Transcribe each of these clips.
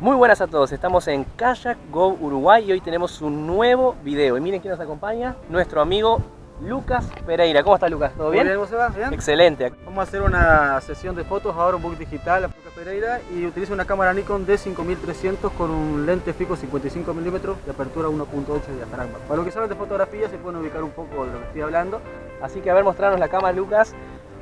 Muy buenas a todos, estamos en Kayak Go Uruguay y hoy tenemos un nuevo video. Y miren quién nos acompaña, nuestro amigo Lucas Pereira. ¿Cómo estás Lucas? ¿Todo bien? ¿cómo se va? ¿Bien? Excelente. Vamos a hacer una sesión de fotos ahora un book digital a Lucas Pereira y utilizo una cámara Nikon D5300 con un lente fijo 55 mm de apertura 1.8 de diafragma. Para los que saben de fotografía se pueden ubicar un poco de lo que estoy hablando. Así que a ver, mostrarnos la cámara Lucas.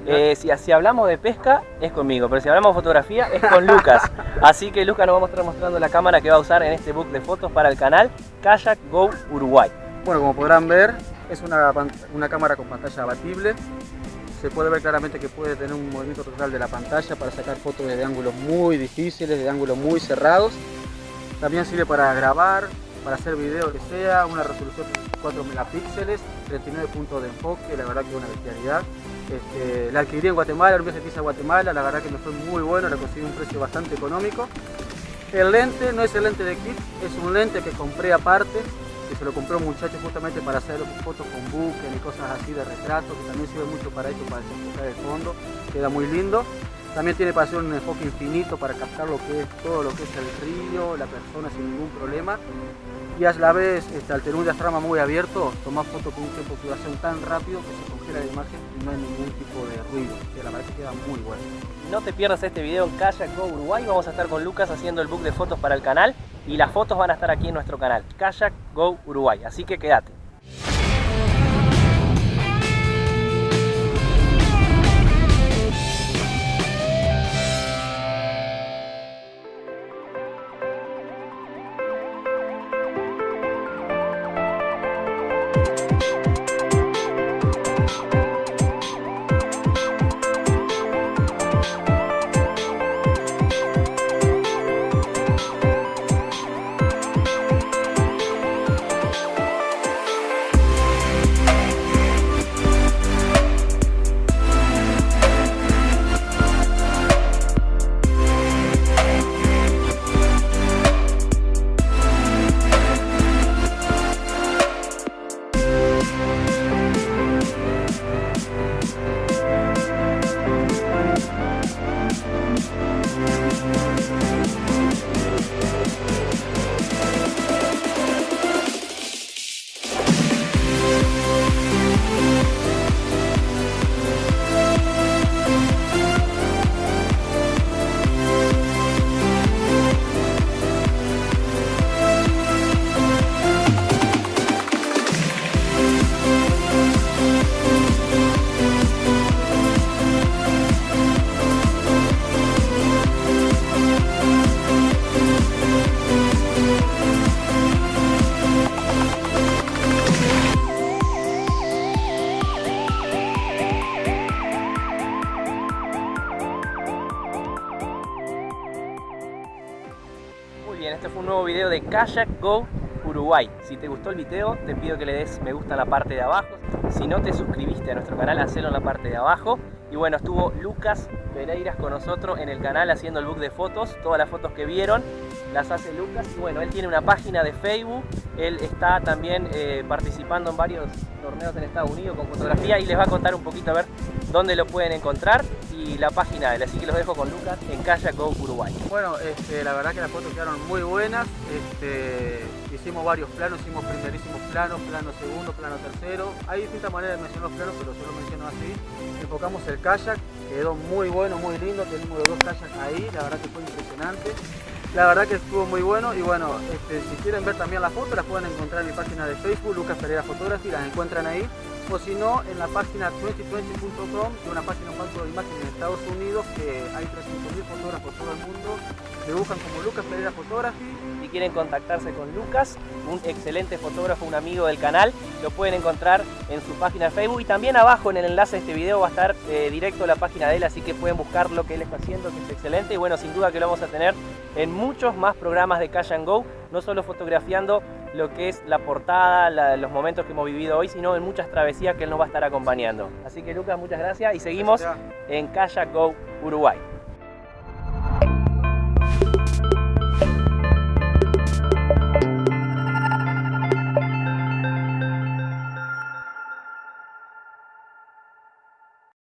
Eh, si, si, hablamos de pesca es conmigo, pero si hablamos de fotografía es con Lucas. Así que Lucas nos va a estar mostrando la cámara que va a usar en este book de fotos para el canal Kayak Go Uruguay. Bueno, como podrán ver, es una, una cámara con pantalla abatible. Se puede ver claramente que puede tener un movimiento total de la pantalla para sacar fotos de ángulos muy difíciles, de ángulos muy cerrados. También sirve para grabar, para hacer video que sea, una resolución de 4 megapíxeles, 39 puntos de enfoque, la verdad que es una bestialidad. Este, la adquirí en Guatemala, un viaje que hice Guatemala, la verdad que me fue muy bueno, la conseguí un precio bastante económico. El lente no es el lente de kit, es un lente que compré aparte, que se lo compró un muchacho justamente para hacer fotos con buques y cosas así de retrato, que también sirve mucho para esto, para desenfocar el fondo, queda muy lindo. También tiene para hacer un enfoque infinito para captar lo que es todo lo que es el río, la persona sin ningún problema. Y a la vez este, al tener un diafragma muy abierto tomar fotos con un tiempo de obturación tan rápido que se congela la imagen y no hay ningún tipo de ruido que la verdad que queda muy bueno. No te pierdas este video en Kayak Go Uruguay. Vamos a estar con Lucas haciendo el book de fotos para el canal y las fotos van a estar aquí en nuestro canal Kayak Go Uruguay. Así que quédate bien, este fue un nuevo video de Kayak Go Uruguay. Si te gustó el video, te pido que le des me gusta en la parte de abajo. Si no te suscribiste a nuestro canal, hacelo en la parte de abajo. Y bueno, estuvo Lucas Pereiras con nosotros en el canal haciendo el book de fotos. Todas las fotos que vieron las hace Lucas. Y bueno, él tiene una página de Facebook. Él está también eh, participando en varios torneos en Estados Unidos con fotografía y les va a contar un poquito a ver dónde lo pueden encontrar y la página de él. Así que los dejo con Lucas en Kayak Go Uruguay. Bueno, este, la verdad que las fotos quedaron muy buenas. Este, hicimos varios planos, hicimos primerísimos planos, plano segundo, plano tercero. Hay distintas maneras de mencionar los planos, pero yo lo menciono así. Enfocamos el kayak, quedó muy bueno, muy lindo. Tenemos los dos kayaks ahí, la verdad que fue impresionante. La verdad que estuvo muy bueno y bueno, este, si quieren ver también las fotos las pueden encontrar en mi página de Facebook, Lucas Pereira Photography, las encuentran ahí o si no en la página 2020.com, que es una página un banco de imágenes en Estados Unidos, que hay 300.000 fotógrafos por todo el mundo, me buscan como Lucas Pereira Photography. Si quieren contactarse con Lucas, un excelente fotógrafo, un amigo del canal, lo pueden encontrar en su página de Facebook y también abajo en el enlace de este video va a estar eh, directo a la página de él, así que pueden buscar lo que él está haciendo, que es excelente y bueno, sin duda que lo vamos a tener en muchos más programas de Cash and Go, no solo fotografiando lo que es la portada, los momentos que hemos vivido hoy, sino en muchas travesías que él nos va a estar acompañando. Así que Lucas, muchas gracias y seguimos en Kayak Go Uruguay.